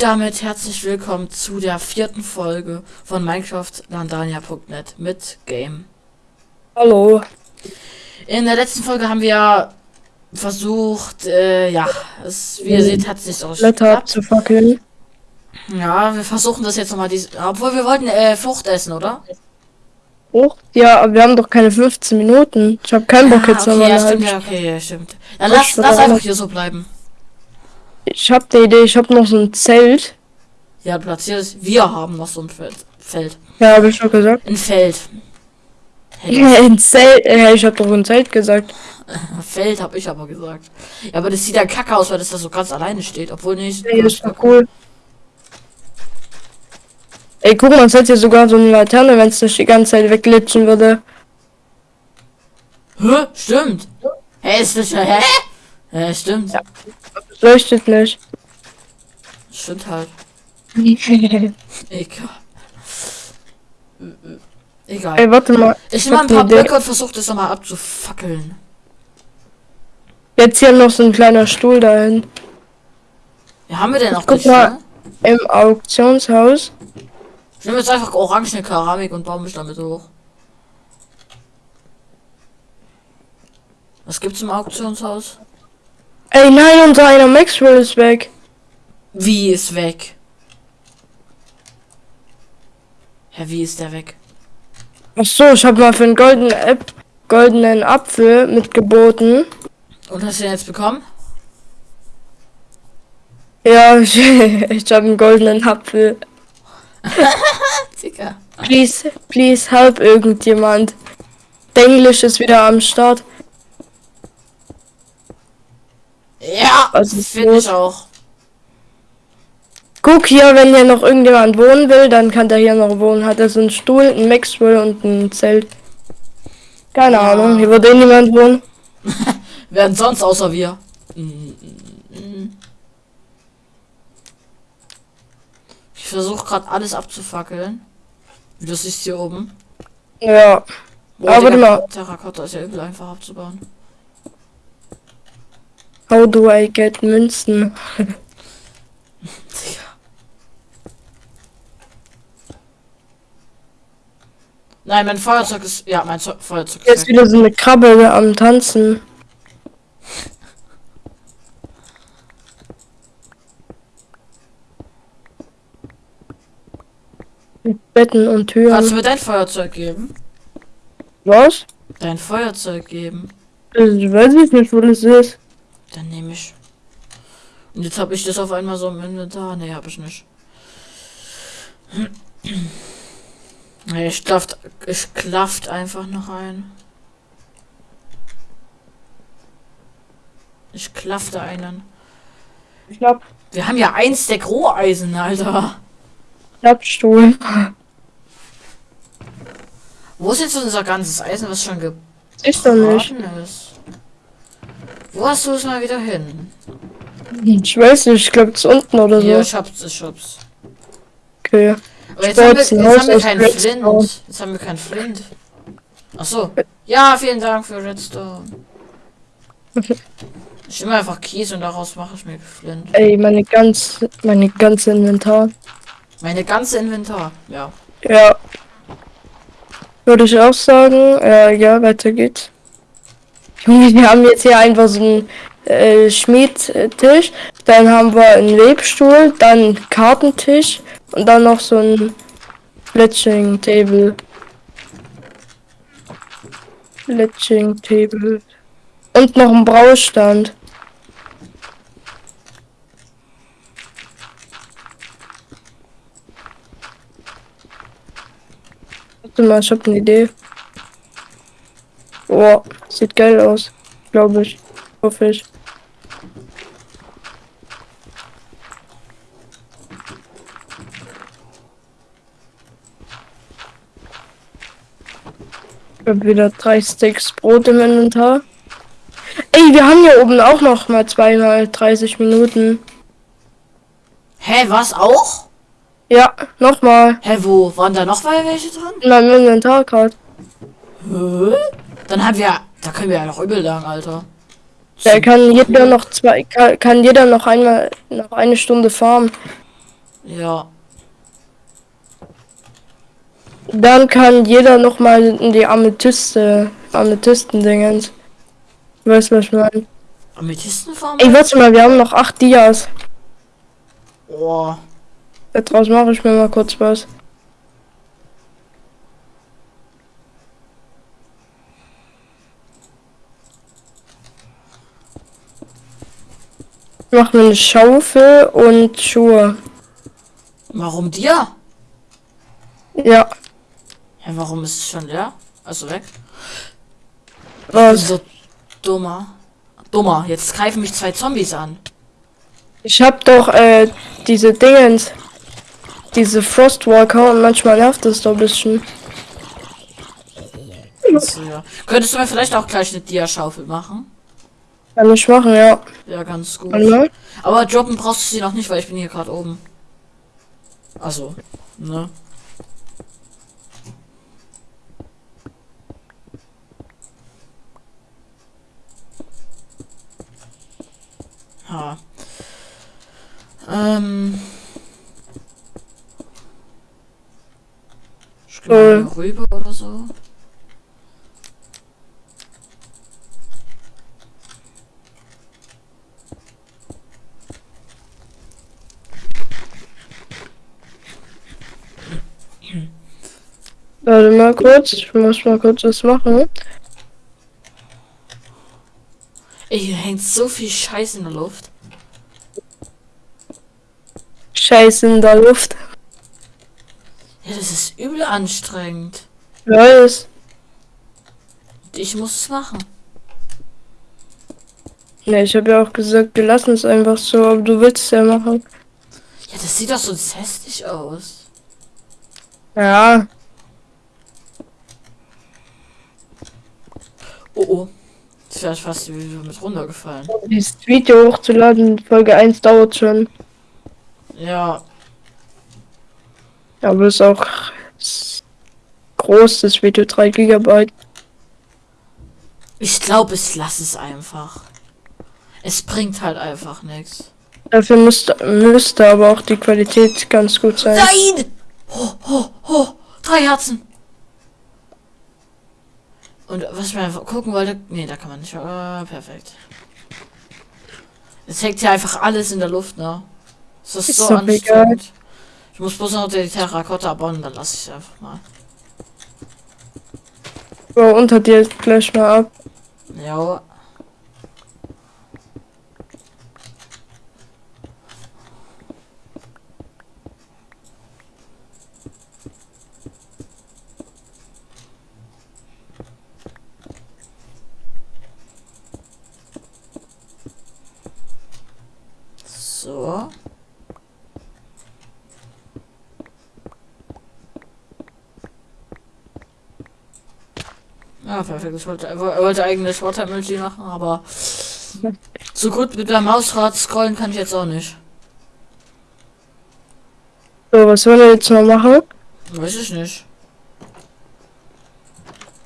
Und damit herzlich willkommen zu der vierten Folge von Minecraft Landania.net mit Game. Hallo. In der letzten Folge haben wir versucht, äh, ja, es, wie ihr seht, hat es nicht so Blätter abzufackeln. Ja, wir versuchen das jetzt nochmal, obwohl wir wollten äh, Frucht essen, oder? Hoch? Ja, aber wir haben doch keine 15 Minuten. Ich habe keinen Bock Ah, jetzt okay, nochmal ja, eine stimmt, ja, okay, ja, stimmt. Dann lass, lass einfach hier so bleiben. Ich habe die Idee, ich habe noch so ein Zelt. Ja, platziert es. Wir haben noch so ein Feld. Ja, habe ich schon gesagt. Ein Feld. Ja, ein Zelt. Ja, ich habe doch ein Zelt gesagt. Feld habe ich aber gesagt. Ja, aber das sieht ja kacke aus, weil das da so ganz alleine steht. Obwohl nicht. Ey, das war cool. Ey, guck mal, es hat hier sogar so eine Laterne, wenn es nicht die ganze Zeit wegglitschen würde. Hä? Stimmt. Hä, ist das ja. Hä? Hä, stimmt. Das leuchtet nicht. Stimmt halt. Egal. Egal. Ey, warte mal. Ich nehme mal ein paar. Blöcke und versuche das nochmal abzufackeln. Jetzt hier noch so ein kleiner Stuhl dahin. Ja, haben wir denn noch Guck nicht, mal. ne? Im Auktionshaus. Ich nehme jetzt einfach orangene Keramik und baue mich damit hoch. Was gibt's im Auktionshaus? Ey, nein, unser einer Maxwell ist weg. Wie ist weg? Hä, wie ist der weg? Ach so, ich habe mal für einen goldenen App goldenen Apfel mitgeboten. Und hast du den jetzt bekommen? Ja, ich, ich habe einen goldenen Apfel. Please, please help irgendjemand. Denglisch ist wieder am Start. Ja, ist finde ich auch. Guck hier, wenn hier noch irgendjemand wohnen will, dann kann der hier noch wohnen. Hat er so einen Stuhl, ein Maxwell und ein Zelt. Keine Ja. Ahnung, hier würde eh niemand wohnen. Wer denn sonst außer wir? Ich versuche gerade alles abzufackeln. Wie du siehst hier oben. Ja, Boah, Aber Digga, mal. Terrakotta ist ja übel einfach abzubauen. How do I get Münzen? Nein, mein Feuerzeug ist. Ja, mein Zo Feuerzeug ist weg. wieder so eine Krabbe am Tanzen. Mit Betten und Türen. Kannst du mir dein Feuerzeug geben? Was? Dein Feuerzeug geben. Ich weiß ich nicht, wo das ist. Dann nehme ich. Und jetzt habe ich das auf einmal so im Inventar. Nee, habe ich nicht. Nee, ich klafft, ich klafft einfach noch ein. Ich klaffte einen. Ich glaub, Wir haben ja eins der Roheisen, Alter. Klappstuhl. Wo ist jetzt unser ganzes Eisen, was schon Ist doch nicht. ist? Wo hast du es mal wieder hin? Ich weiß nicht, ich glaube, es unten oder so. ich hab's, ich hab's. Okay. Aber jetzt haben wir, jetzt haben wir keinen. Flint. Jetzt haben wir keinen Flint. Ach so. Ja, vielen Dank für Redstone. Ich nehme einfach Kies und daraus mache ich mir Flint. Ey, meine ganz, meine ganze Inventar. Meine ganze Inventar. Ja. Ja. Würde ich auch sagen. Äh, ja, weiter geht's. Wir haben jetzt hier einfach so einen äh, Schmiedtisch. Dann haben wir einen Webstuhl, dann einen Kartentisch und dann noch so ein Fletching Table. Fletching Table. Und noch ein Braustand. Warte mal, ich hab eine Idee. Boah, sieht geil aus. Glaube ich. Hoffe ich. Ich hab wieder drei Sticks Brot im Inventar. Ey, wir haben hier oben auch noch mal zweimal 30 Minuten. Hä, was auch? Ja, nochmal. Hä, wo? Waren da noch mal welche dran? In meinem Inventar gerade. Hä? Dann haben wir. Da können wir ja noch übel lang, Alter. Da kann jeder noch zwei, kann, kann jeder noch einmal, noch eine Stunde farmen. Ja. Dann kann jeder noch mal in die Amethyste, Amethysten-Dingens. Weißt du, was ich meine? Amethystenform? Ey, warte mal, wir haben noch acht Dias. Oh. Daraus mache ich mir mal kurz was. Ich mache mir eine Schaufel und Schuhe. Warum dir? Ja, Ja, warum ist es schon leer? Also weg. Was? so dummer. Dummer. Jetzt greifen mich zwei Zombies an. Ich hab doch äh, diese Dingens. Diese Frostwalker und manchmal nervt das doch ein bisschen. Also, ja. Könntest du mir vielleicht auch gleich eine Dia-Schaufel machen? Kann ich machen, ja. Ja, ganz gut. Mal. Aber droppen brauchst du sie noch nicht, weil ich bin hier gerade oben. Also, ne? Ha. Ähm. Ich geh mal hier rüber oder so. Warte mal kurz, ich muss mal kurz was machen. Ey, hier hängt so viel Scheiß in der Luft. Scheiße in der Luft. Ja, das ist übel anstrengend. Weiß. Ich muss es machen. Ne, ich habe ja auch gesagt, wir lassen es einfach so, aber du willst es ja machen. Ja, das sieht doch so hässlich aus. Ja, Oh oh. Jetzt wäre fast wieder mit runtergefallen. dieses Video hochzuladen, Folge 1 dauert schon. Ja, Aber ist auch s- groß, das Video 3 Gigabyte. ich glaube, ich lasse es einfach. Es bringt halt einfach nichts. Dafür müsste, müsste aber auch die Qualität ganz gut sein. Nein! Ho, ho, ho! Drei Herzen! Und was ich mir einfach gucken wollte. Nee, da kann man nicht. Äh, perfekt. Jetzt hängt hier einfach alles in der Luft, ne? Das ist, Ist so egal. anstrengend. Ich muss bloß noch die Terrakotta bauen, dann lasse ich es einfach mal. So, unter dir gleich mal ab. Ja. So. Ja, perfekt. Ich wollte, wollte eigentlich Watermelody machen, aber so gut mit der Mausrad scrollen kann ich jetzt auch nicht. So, was wollen wir jetzt mal machen? Weiß ich nicht.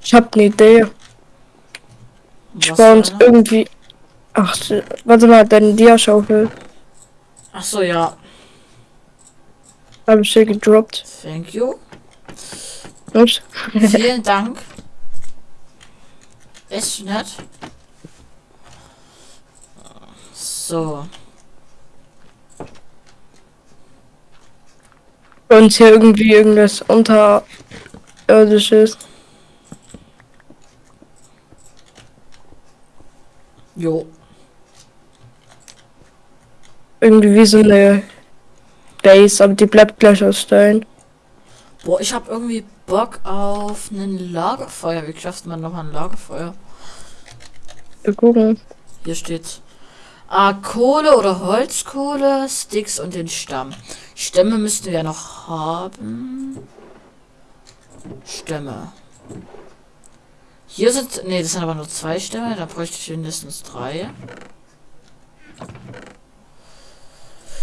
Ich habe eine Idee. Ich baue uns eine? irgendwie. Ach, warte mal, deine Dia-Schaufel Ach so, ja. habe ich hier gedroppt. Thank you. Ups. Vielen Dank. Ist nett. So. Uns hier irgendwie irgendwas unterirdisches. Jo. Irgendwie wie so eine Base, aber die bleibt gleich aus Stein. Boah, ich habe irgendwie Bock auf ein Lagerfeuer. Wie schafft man nochmal ein Lagerfeuer? Wir gucken. Hier steht's. Ah, Kohle oder Holzkohle, Sticks und den Stamm. Stämme müssten wir noch haben. Stämme. Hier sind. Ne, das sind aber nur zwei Stämme. Da bräuchte ich mindestens drei.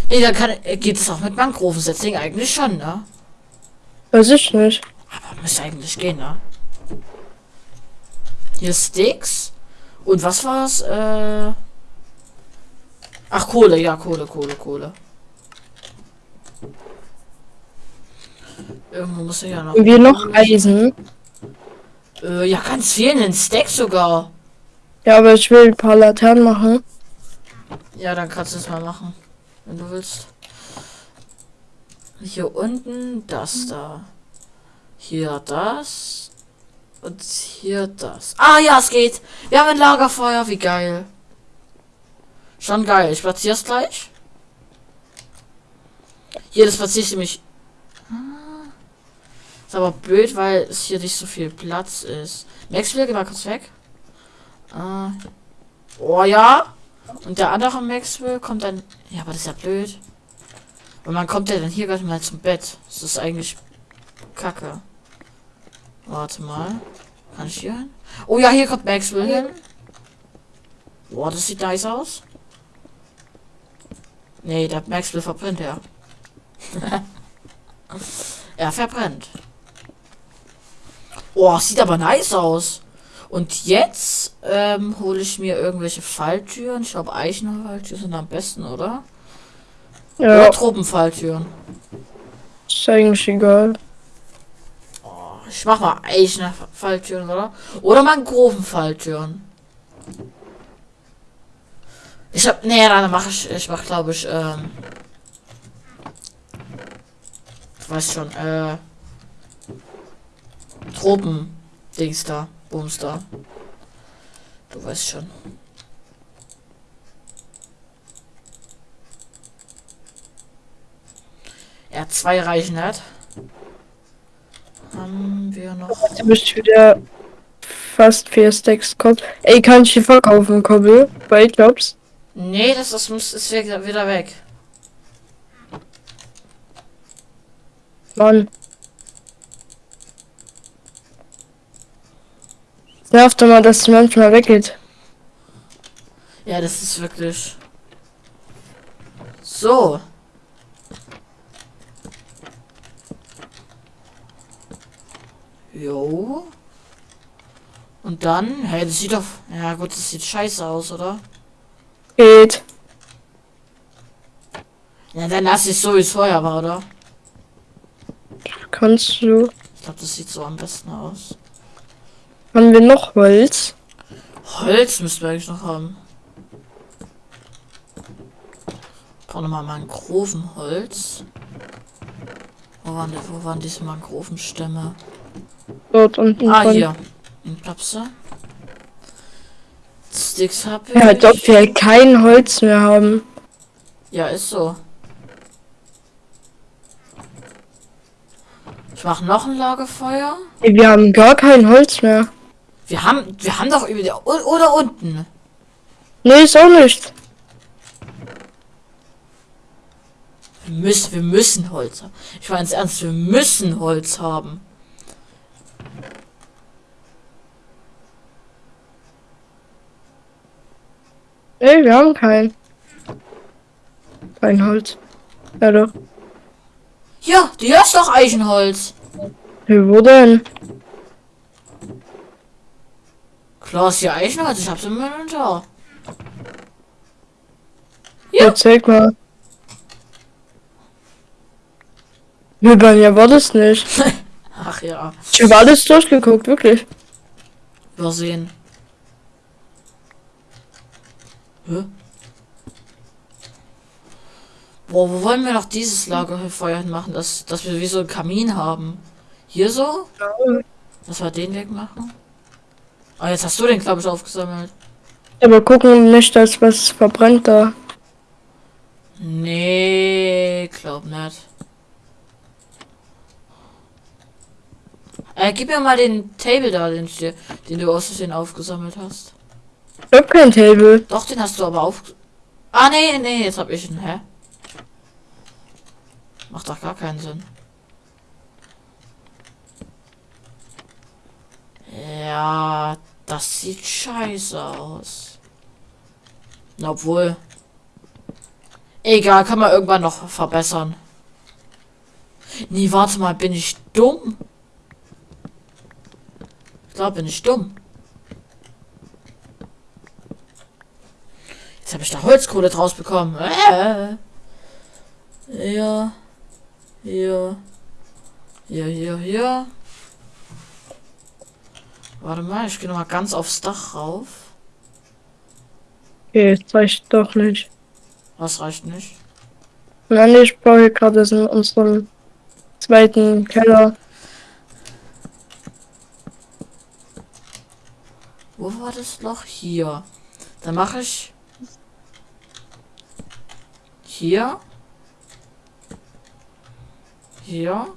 Ne, dann kann, äh, geht es auch mit Mangrovensetzling eigentlich schon, ne? Weiß ich nicht. Aber müsste eigentlich gehen, ne? Hier Sticks. Und was war's? Äh. Ach, Kohle, ja, Kohle, Kohle, Kohle. Irgendwo muss er ja noch. Haben wir noch Eisen? Äh, ja, ganz viel, einen Stack sogar. Ja, aber ich will ein paar Laternen machen. Ja, dann kannst du es mal machen, wenn du willst. Hier unten das da. Hier das. Und hier das. Ah ja, es geht. Wir haben ein Lagerfeuer, wie geil. Schon geil. Ich platziere es gleich. Hier, das platziere ich nämlich. Ist aber blöd, weil es hier nicht so viel Platz ist. Maxwell, geh mal kurz weg. Ah. Oh ja. Und der andere Maxwell kommt dann. Ja, aber das ist ja blöd. Und man kommt ja dann hier gleich mal zum Bett. Das ist eigentlich kacke. Warte mal. Kann ich hier hin? Oh ja, hier kommt Maxwell hin. Boah, das sieht nice aus. Nee, der Maxwell verbrennt ja. er verbrennt. Oh, sieht aber nice aus. Und jetzt ähm, hole ich mir irgendwelche Falltüren. Ich glaube, Eichenfalltüren sind am besten, oder? Ja, Oder Tropenfalltüren. ist eigentlich egal. Ich mach mal Eichenfalltüren, oder? Oder Mangrovenfalltüren. Ich hab. Nee, dann mach ich. Ich mach, glaube ich, ähm. Ich weiß schon, äh. Tropen. Dings da. Booms da. Du weißt schon. Er hat zwei reichen hat. Haben wir noch. Du bist wieder fast vier Stacks kommt. Ey, kann ich die verkaufen, Kobbel? Bei Jobs? Nee, das, das muss ist wieder wieder weg. Mann. Nervt doch mal, dass es manchmal weggeht. Ja, das ist wirklich. So. Jo. Und dann, hey, das sieht doch. Ja gut, das sieht scheiße aus, oder? Geht. Ja, dann lass ich so wie es vorher war, oder? Kannst du. Ich glaube, das sieht so am besten aus. Haben wir noch Holz? Holz müssten wir eigentlich noch haben. Brauche nochmal Mangrovenholz. Wo waren, die, wo waren diese Mangrovenstämme? Dort unten. Ah, dran. hier. In Klapse. Sticks hab ich. Ja, als ob wir kein Holz mehr haben. Ja, ist so. Ich mach noch ein Lagerfeuer. Wir haben gar kein Holz mehr. Wir haben, wir haben doch über die, oder unten. Nee, ist auch nicht. Wir müssen, wir müssen Holz haben. Ich meine es ernst, wir müssen Holz haben. Nee, wir haben kein. Kein Holz. Ja doch. Ja, die ist doch Eichenholz. Hey, wo denn? Klar ist hier Eichenholz, ich hab's im Inventar. Ja. zeig mal. Nee, bei mir war das nicht. Ach ja, Ich habe alles durchgeguckt, wirklich. übersehen. Hä? Boah, wo wollen wir noch dieses Lagerfeuer machen, dass, dass wir wie so einen Kamin haben? Hier so? Dass wir den wegmachen? Ah, jetzt hast du den, glaube ich, aufgesammelt. Aber gucken nicht, dass was verbrennt da. Nee, glaub nicht. Äh, gib mir mal den Table da, den, den du aus Versehen aufgesammelt hast. Ich hab kein Table. Doch, den hast du aber auf. Ah, nee, nee, jetzt hab ich ihn, hä? Macht doch gar keinen Sinn. Ja, das sieht scheiße aus. Obwohl. Egal, kann man irgendwann noch verbessern. Nee, warte mal, bin ich dumm? Glaube, bin ich dumm. Jetzt habe ich da Holzkohle draus bekommen. Äh. Ja. Hier. Hier, hier, hier. Warte mal, ich gehe noch mal ganz aufs Dach rauf. Okay, das reicht doch nicht. Was reicht nicht? Nein, ich baue hier gerade in unserem zweiten Keller. Wo war das Loch? Hier. Dann mache ich hier. Hier.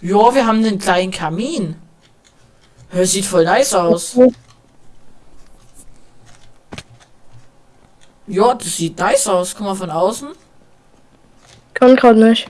Ja, wir haben den kleinen Kamin. Das sieht voll nice aus. Ja, das sieht nice aus. Guck mal von außen. Kann gerade nicht.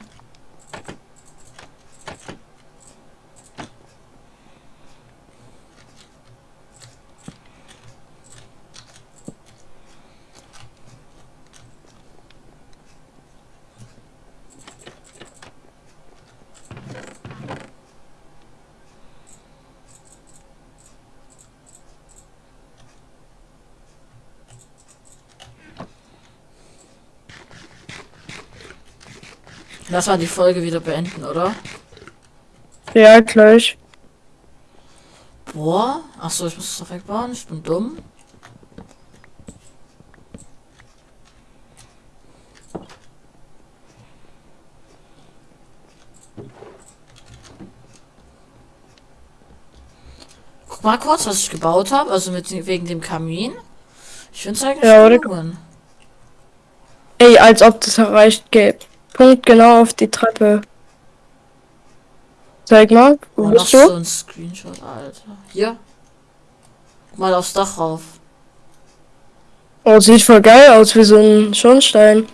Lass mal die Folge wieder beenden, oder? Ja, gleich. Boah. Achso, ich muss es doch wegbauen. Ich bin dumm. Guck mal kurz, was ich gebaut habe. Also mit wegen dem Kamin. Ich finde es eigentlich Ja. Ey, als ob das erreicht geht. Punkt genau auf die Treppe. Zeig mal, wo Oh, bist so du? ein Screenshot, Alter. Hier. Mal aufs Dach rauf. Oh, sieht voll geil aus, wie so ein Schornstein.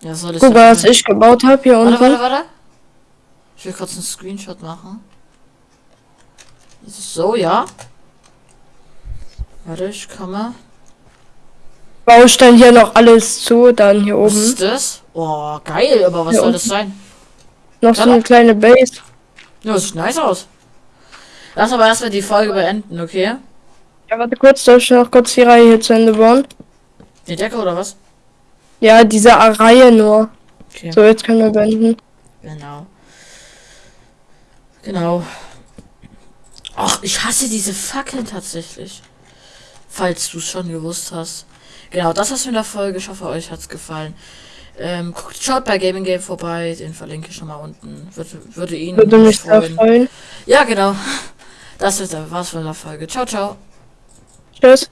Ja, soll ich Guck mal, was ich gebaut habe hier Warte, unten. warte, warte. Ich will kurz einen Screenshot machen. So, ja. Warte, ich komme. Baustein hier noch alles zu, dann hier Was oben. ist das? Oh, geil, aber was Hier soll das sein? Noch so eine kleine Base. Ja, das sieht nice aus. Lass aber erstmal die Folge beenden, okay? Ja, warte kurz, darf ich noch kurz die Reihe hier zu Ende bauen? Die Decke oder was? Ja, diese Reihe nur. Okay. So, jetzt können wir beenden. Genau. Genau. Ach, ich hasse diese Fackeln tatsächlich. Falls du es schon gewusst hast. Genau, das war's mit der Folge. Ich hoffe, euch hat's gefallen. Ähm, guckt, schaut bei Gaming Game vorbei. Den verlinke ich schon mal unten. Würde, würde ihn Würde mich sehr freuen. Ja, genau. Das ist, war's von der Folge. Ciao, ciao. Tschüss.